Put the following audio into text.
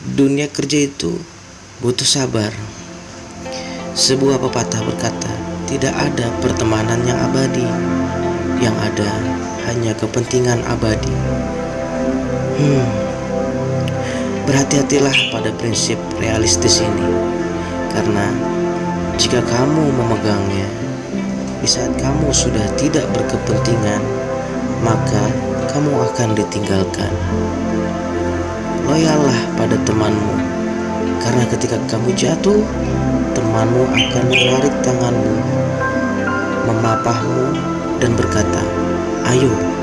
Dunia kerja itu butuh sabar. Sebuah pepatah berkata, tidak ada pertemanan yang abadi. Yang ada hanya kepentingan abadi. Hmm. Berhati-hatilah pada prinsip realistis ini. Karena jika kamu memegangnya, di saat kamu sudah tidak berkepentingan, maka kamu akan ditinggalkan. Loyallah pada temanmu, karena ketika kamu jatuh, temanmu akan menarik tanganmu, memapahmu, dan berkata, "Ayo, kita bisa."